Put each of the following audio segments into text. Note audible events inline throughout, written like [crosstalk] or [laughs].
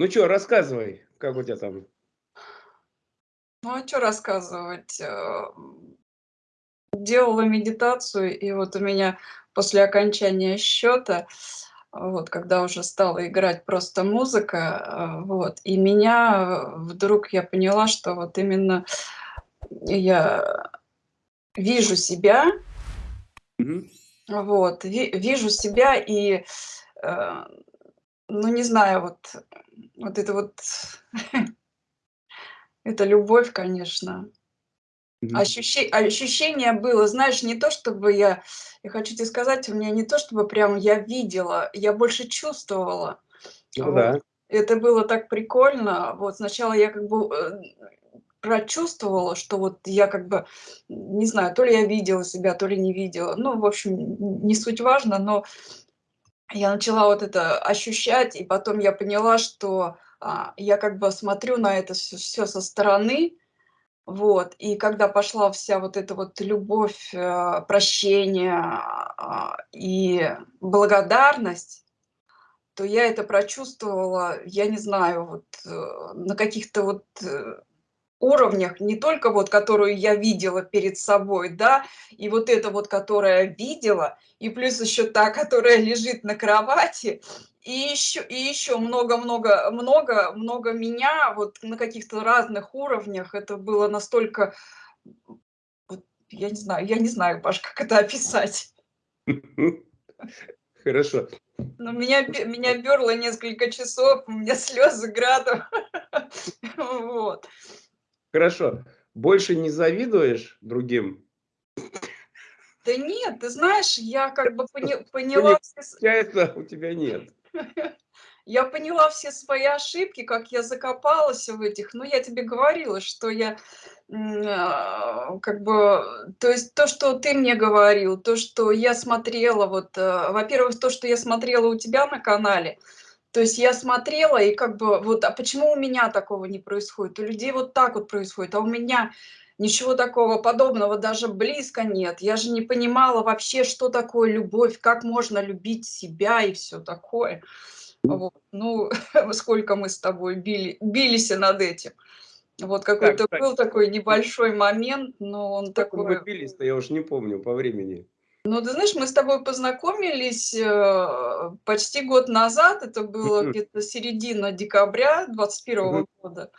Ну что, рассказывай, как у тебя там? Ну, а что рассказывать? Э, делала медитацию, и вот у меня после окончания счета, вот, когда уже стала играть просто музыка, э, вот, и меня вдруг я поняла, что вот именно я вижу себя, Мгм. вот, ви вижу себя и, э, ну, не знаю, вот вот это вот [laughs] это любовь, конечно. Ощущение было, знаешь, не то чтобы я я хочу тебе сказать, у меня не то чтобы прям я видела, я больше чувствовала. Ну Вот. да. Это было так прикольно. Вот сначала я как бы, э, прочувствовала, что вот я как бы, не знаю, то ли я видела себя, то ли не видела. Ну, в общем, не суть важно, но я начала вот это ощущать, и потом я поняла, что, а, я как бы смотрю на это всё всё со стороны. Вот, и когда пошла вся вот эта вот любовь, э, прощение, а, и благодарность, то я это прочувствовала, я не знаю, вот, э, на каких-то вот, э, уровнях, не только вот которую я видела перед собой, да, и вот эта вот, которая видела, и плюс ещё та, которая лежит на кровати, и ещё и ещё много-много много много меня вот на каких-то разных уровнях. Это было настолько, вот я не знаю я не знаю, Паш, как это описать. [laughs] Хорошо. Ну, меня меня пёрло несколько часов, у меня слёзы градом. [laughs] Хорошо. Больше не завидуешь другим? Да нет, ты знаешь, я как бы поня [laughs] поняла получается, у тебя нет. [laughs] Я поняла все свои ошибки, как я закопалась в этих. Ну, я тебе говорила, что я, а, как бы, то есть то, что ты мне говорил, то, что я смотрела, вот, э, во-первых, то, что я смотрела у тебя на канале. То есть я смотрела и как бы вот, а почему у меня такого не происходит? У людей вот так вот происходит, а у меня ничего такого подобного даже близко нет. Я же не понимала вообще, что такое любовь, как можно любить себя и всё такое. Вот. Ну, [laughs] сколько мы с тобой били билися над этим. Вот какой-то кстати. был такой небольшой момент, но он мы такой бились-то, я уж не помню по времени. Ну, ты знаешь, мы с тобой познакомились, э, почти год назад. Это было где-то середина декабря двадцать Мгм. первого года.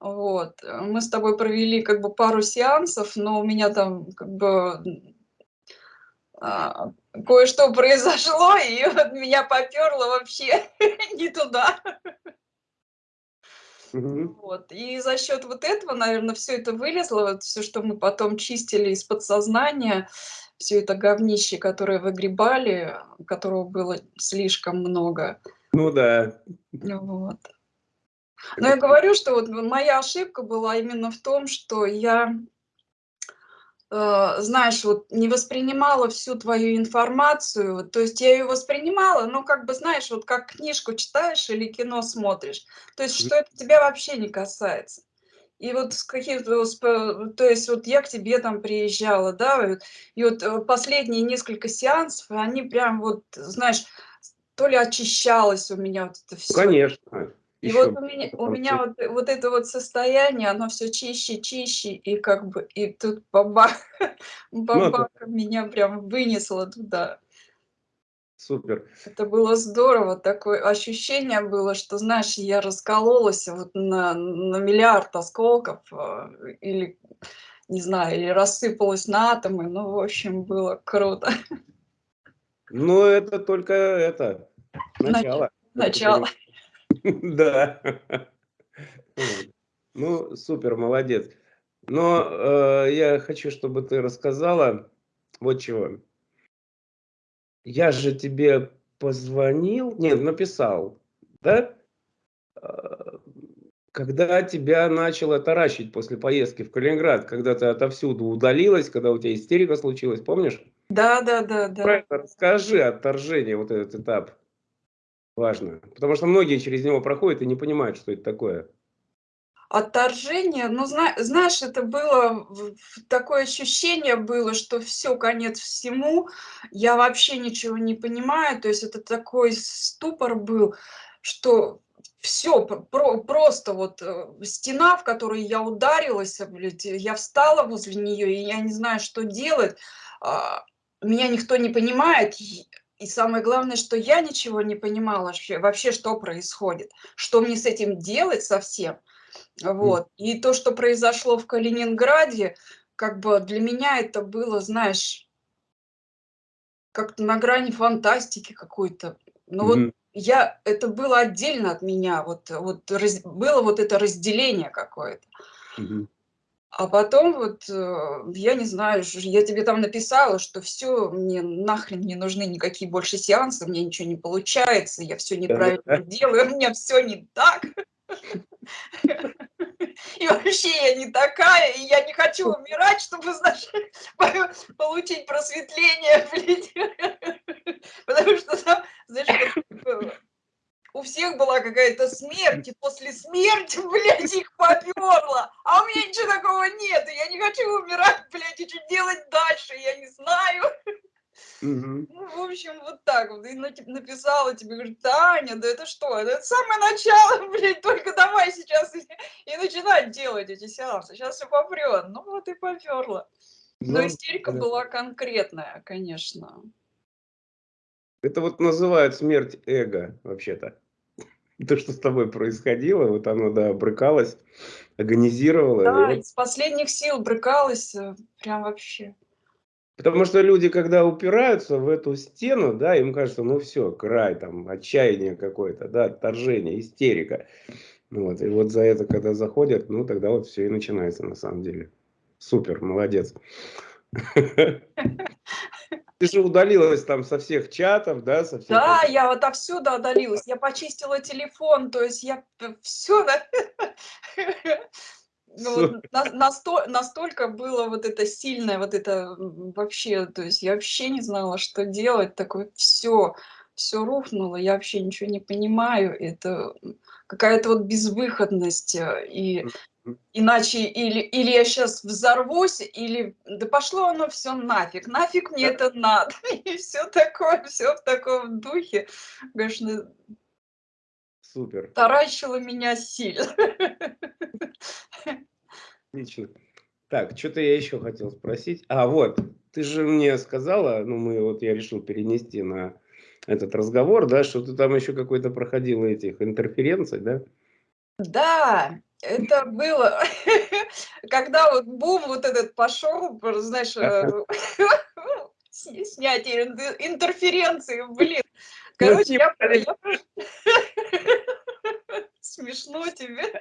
Вот. Мы с тобой провели как бы пару сеансов, но у меня там как бы, а, кое-что произошло, и вот меня попёрло вообще [laughs] не туда. Вот. И за счёт вот этого, наверно, всё это вылезло, вот всё, что мы потом чистили из подсознания, всё это говнище, которое выгребали, которого было слишком много. Ну да. Вот. Но я говорю, что вот моя ошибка была именно в том, что я э, знаешь, вот не воспринимала всю твою информацию. То есть я её воспринимала, но как бы, знаешь, вот как книжку читаешь или кино смотришь. То есть, что это тебя вообще не касается. И вот с каких-то то есть вот я к тебе там приезжала, да, и вот э, последние несколько сеансов, они прям вот, знаешь, то ли очищалось у меня вот это Ну, всё. конечно. И вот у меня у меня вот вот это вот состояние, оно всё чище, чище, и как бы, и тут бабах, [laughs] Ну да. бабах, меня прям вынесло туда. Супер. Это было здорово, такое ощущение было, что, знаешь, я раскололась вот на на миллиард осколков, а, или, не знаю, или рассыпалась на атомы. Ну, в общем, было круто. Ну, это только это, Нача начало, начало. [laughs] Да. Ну, супер, молодец. Но, э, я хочу, чтобы ты рассказала вот чего. Я же тебе позвонил, нет, написал, да? А, когда тебя начало таращить после поездки в Калининград, когда ты отовсюду удалилась, когда у тя истерика случилась, помнишь? Да да да Про да. это расскажи, отторжение, вот этот этап. Важно, потому что многие через него проходят и не понимают, что это такое. Отторжение, ну, зна знаешь, это было такое ощущение было, что всё, конец всему, я вообще ничего не понимаю. То есть это такой ступор был, что все, про, просто вот э, стена, в которую я ударилась, блядь, я встала возле нее, и я не знаю, что делать. А, меня никто не понимает, и самое главное, что я ничего не понимала вообще, вообще что происходит, что мне с этим делать совсем. Вот. И то, что произошло в Калининграде, как бы для меня это было, знаешь, как-то на грани фантастики какой-то. Ну mm -hmm. вот я, это было отдельно от меня, вот, вот раз, было вот это разделение какое-то. Mm -hmm. А потом вот, э, я не знаю, я тебе там написала, что все, мне нахрен не нужны никакие больше сеансы, мне ничего не получается, я все неправильно делаю, [laughs] у меня все не так. [laughs] [laughs] И вообще я не такая, и я не хочу умирать, чтобы, знаешь, [laughs] получить просветление, [laughs] блин. Потому что там, знаешь, у всех была какая-то смерть, и после смерти, блядь, их поперло. А у меня ничего такого нет, и я не хочу умирать, блядь, и что делать дальше, я не знаю. Угу. Ну, в общем, вот так вот. И написала тебе, говорит, Таня, да это что? Это самое начало, [laughs] блядь, только давай сейчас и, и начинать делать эти сеансы. Сейчас все попрет. Ну вот и поперла. Но ну, истерика да. была конкретная, конечно. Это вот называют смерть эго, вообще-то. [laughs] То, что с тобой происходило, вот оно, да, брыкалось, агонизировало. Да, вот... из последних сил брыкалось, э, прям вообще. Потому что люди, когда упираются в эту стену, да, им кажется, ну все, край, там, отчаяние какое-то, да, отторжение, истерика. Вот, и вот за это, когда заходят, ну тогда вот все и начинается на самом деле. Супер, молодец. Ты же удалилась там со всех чатов, да? Со всех да, я вот отовсюду удалилась. Я почистила телефон, то есть я все... [laughs] Ну, вот, на, насто, настолько было вот это сильное, вот это вообще, то есть я вообще не знала, что делать, такое все, все рухнуло, я вообще ничего не понимаю, это какая-то вот безвыходность, э, и иначе или, или я сейчас взорвусь, или да пошло оно все нафиг, нафиг мне это надо, [laughs] и все такое, все в таком духе, конечно, Супер. Таращила меня сильно. [laughs] Отлично. Так, что-то я еще хотел спросить. А, вот, ты же мне сказала, ну, мы вот я решил перенести на этот разговор, да, что ты там еще какой-то проходила этих интерференций, да? Да, это было, [laughs] когда вот бум вот этот пошел, знаешь, э, [laughs] снятие интерференции, блин. Ну, Короче, я, я... [laughs] Смешно тебе.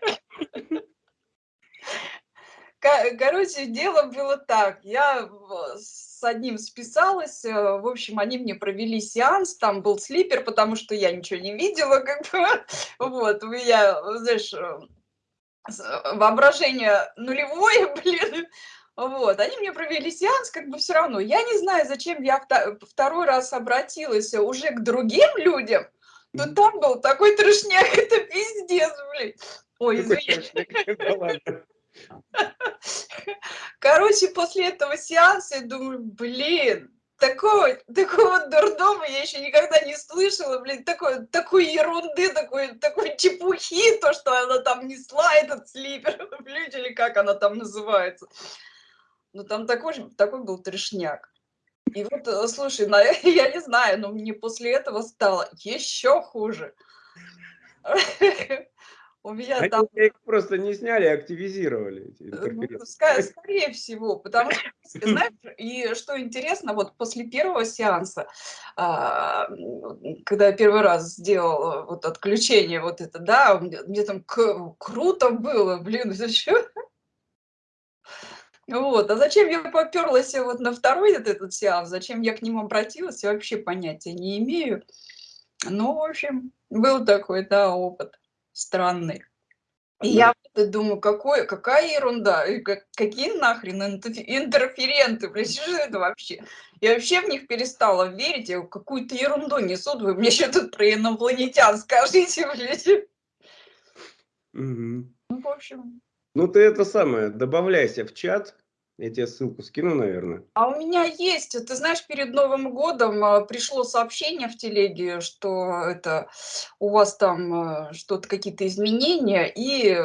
Короче, дело было так. Я с одним списалась. Э, в общем, они мне провели сеанс. Там был слипер, потому что я ничего не видела. Как бы. Вот, я, знаешь, э, воображение нулевое, [laughs] блин. Вот, они мне провели сеанс, как бы все равно. Я не знаю, зачем я второй раз обратилась уже к другим людям, но там был такой трешняк, [laughs] это пиздец, блин. Ой, извини. [laughs] Короче, после этого сеанса я думаю, блин, такого, такого дурдома я еще никогда не слышала, блин, такой, такой ерунды, такой, такой чепухи, то, что она там несла, этот слипер, [laughs] блин, или как она там называется. Ну, там такой, такой был трешняк. И вот, э, слушай, на, [laughs] я не знаю, но мне после этого стало еще хуже. [laughs] У меня Они там... их просто не сняли, а активизировали. Э, ну, скорее всего, потому что, [laughs] знаешь, и что интересно, вот после первого сеанса, а, когда я первый раз сделала вот отключение вот это, да, мне там круто было, блин, зачем? Вот, а зачем я поперлась вот на второй этот сеанс, зачем я к ним обратилась, я вообще понятия не имею. Ну, в общем, был такой, да, опыт странный. И я думаю, какой, какая ерунда, как, какие нахрен интерференты, блядь, что это вообще? Я вообще в них перестала верить, я какую-то ерунду несут, вы мне еще тут про инопланетян скажите, блядь. Угу. Ну, в общем. Ну, ты это самое, добавляйся в чат, Я тебе ссылку скину, наверное. А у меня есть, ты знаешь, перед Новым годом а, пришло сообщение в телеге, что это у вас там а, что-то, какие-то изменения, и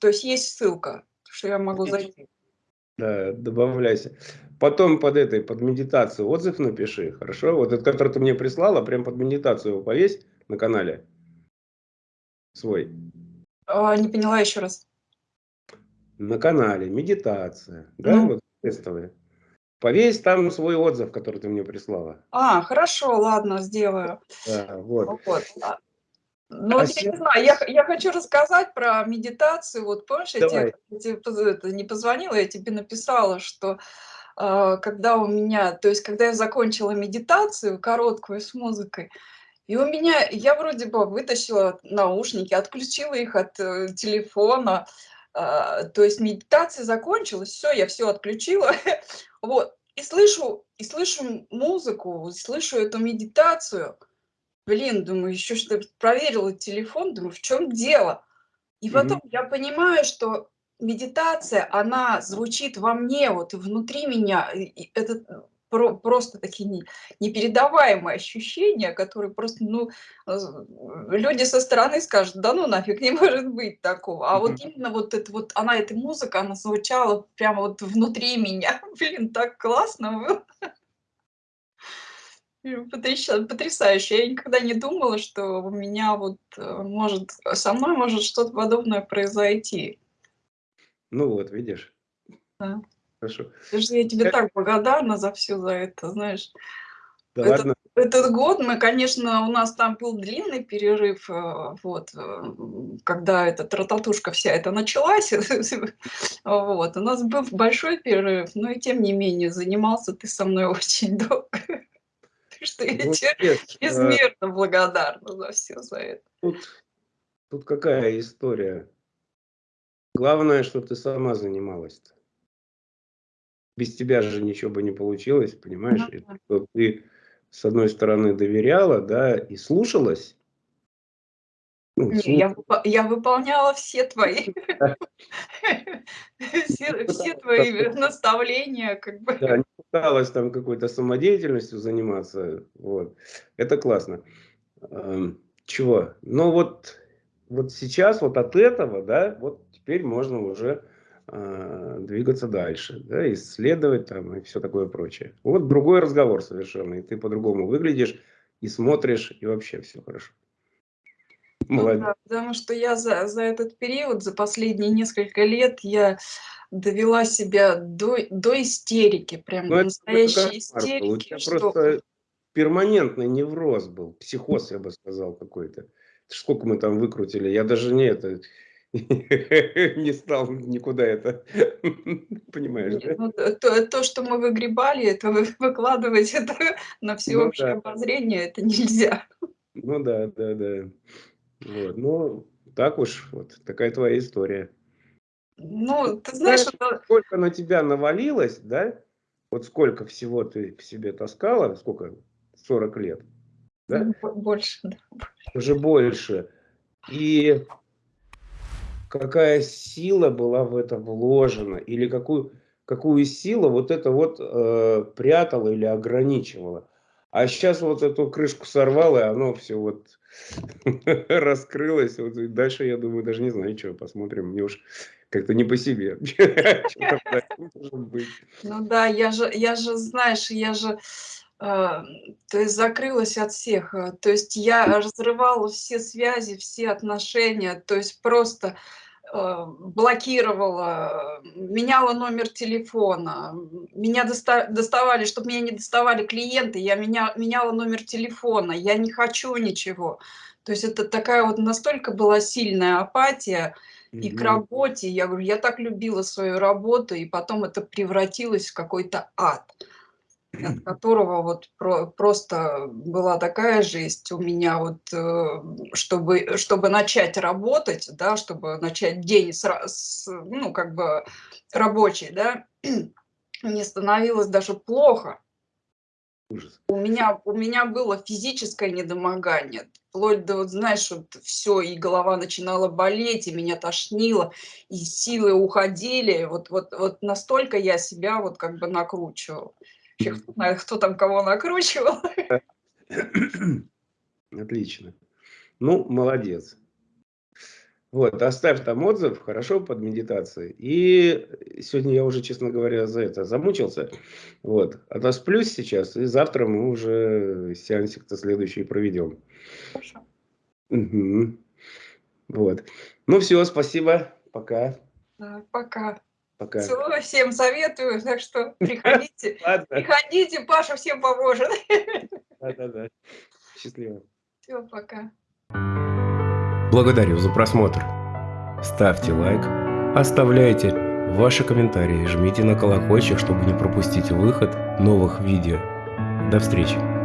то есть есть ссылка, что я могу зайти. Да, добавляйся. Потом под этой, под медитацию отзыв напиши, хорошо? Вот этот, который ты мне прислала, прям под медитацию его повесь на канале свой. А, не поняла еще раз. На канале медитация, да, mm. вот тестовые. Повесь там свой отзыв, который ты мне прислала. А, хорошо, ладно, сделаю. Да, вот. вот. А, ну, а я не знаю, я, я хочу рассказать про медитацию. Вот помнишь, я тебе, я тебе не позвонила, я тебе написала, что э, когда у меня, то есть когда я закончила медитацию короткую с музыкой, и у меня, я вроде бы вытащила наушники, отключила их от э, телефона, э, то есть медитация закончилась, все, я все отключила, [laughs] вот, и слышу, и слышу музыку, слышу эту медитацию, Блин, думаю, еще что проверила телефон, думаю, в чем дело? И потом mm -hmm. я понимаю, что медитация, она звучит во мне, вот внутри меня. И это про, просто такие не, непередаваемые ощущения, которые просто, ну, люди со стороны скажут, да ну нафиг, не может быть такого. А mm -hmm. вот именно вот это вот, она, эта музыка, она звучала прямо вот внутри меня. [laughs] Блин, так классно было. Потрясающе. Я никогда не думала, что у меня вот э, может, со мной может что-то подобное произойти. Ну вот, видишь. Да. Хорошо. Даже я тебе как... так благодарна за все за это, знаешь. Да этот, ладно. Этот год мы, конечно, у нас там был длинный перерыв, э, вот, э, когда эта трататушка вся эта началась, [laughs] вот, у нас был большой перерыв, но и тем не менее занимался ты со мной [laughs] очень долго что я тебе безмерно благодарна за все за это. Тут, тут какая история? Главное, что ты сама занималась. -то. Без тебя же ничего бы не получилось, понимаешь? Ну, да. Ты, с одной стороны, доверяла, да, и слушалась, ну, Не, я, я выполняла все твои, [laughs] все, твои наставления, как бы. Да, не пыталась там какой-то самодеятельностью заниматься, вот. Это классно. Эм, чего? Ну вот, вот сейчас вот от этого, да, вот теперь можно уже двигаться дальше, да, исследовать там и все такое прочее. Вот другой разговор совершенно, и ты по-другому выглядишь, и смотришь, и вообще все хорошо. Ну, да, потому что я за, за этот период, за последние несколько лет, я довела себя до, до истерики, прям ну, настоящей истерики. У тебя что... просто перманентный невроз был, психоз, я бы сказал, какой-то. Сколько мы там выкрутили, я даже не это [laughs] не стал никуда это, [laughs] понимаешь, да? Ну, то, то, что мы выгребали, это [laughs] выкладывать это на ну всеобщее ну, да. обозрение, это нельзя. Ну да, да, да. Вот, ну, так уж, вот такая твоя история. Ну, ты знаешь, знаешь это... сколько на тебя навалилось, да? Вот сколько всего ты в себе таскала, сколько? 40 лет, да? Ну, больше, да. Уже больше. И какая сила была в это вложена, или какую, какую силу вот это вот э, прятала или ограничивала. А сейчас вот эту крышку сорвало, и оно все вот [laughs] раскрылось. Вот, и дальше, я думаю, даже не знаю, что, посмотрим. Мне уж как-то не по себе. [laughs] Ну да, я же, я же, знаешь, я же, то есть закрылась от всех. Э, то есть я разрывала все связи, все отношения. То есть просто Э, блокировала, меняла номер телефона, меня доста доставали, чтобы меня не доставали клиенты, я меня, меняла номер телефона, я не хочу ничего. То есть это такая вот настолько была сильная апатия и к работе. Я говорю, я так любила свою работу, и потом это превратилось в какой-то ад от которого вот про, просто была такая жесть у меня вот, э, чтобы, чтобы начать работать, да, чтобы начать день с, с, ну, как бы рабочий, да, [clears throat] мне становилось даже плохо. Ужас. У меня у меня было физическое недомогание. Вплоть до, вот знаешь, вот всё, и голова начинала болеть, и меня тошнило, и силы уходили. Вот вот вот настолько я себя вот как бы накручивала. Мгм. кто знает, кто там кого накручивал. [laughs] Отлично. Ну, молодец. Вот, оставь там отзыв, хорошо, под медитацией. И сегодня я уже, честно говоря, за это замучился. Вот, отосплюсь сейчас, и завтра мы уже сеансик-то следующий проведем. Хорошо. Мгм. Вот. Ну всё, спасибо. Пока. Да, пока. Пока. Всё, всем советую, [laughs] так что [laughs] приходите приходите, Паша всем поможет. [laughs] Да-да-да. Счастливо. Всё, пока. Благодарю за просмотр. Ставьте лайк, оставляйте ваши комментарии, жмите на колокольчик, чтобы не пропустить выход новых видео. До встречи!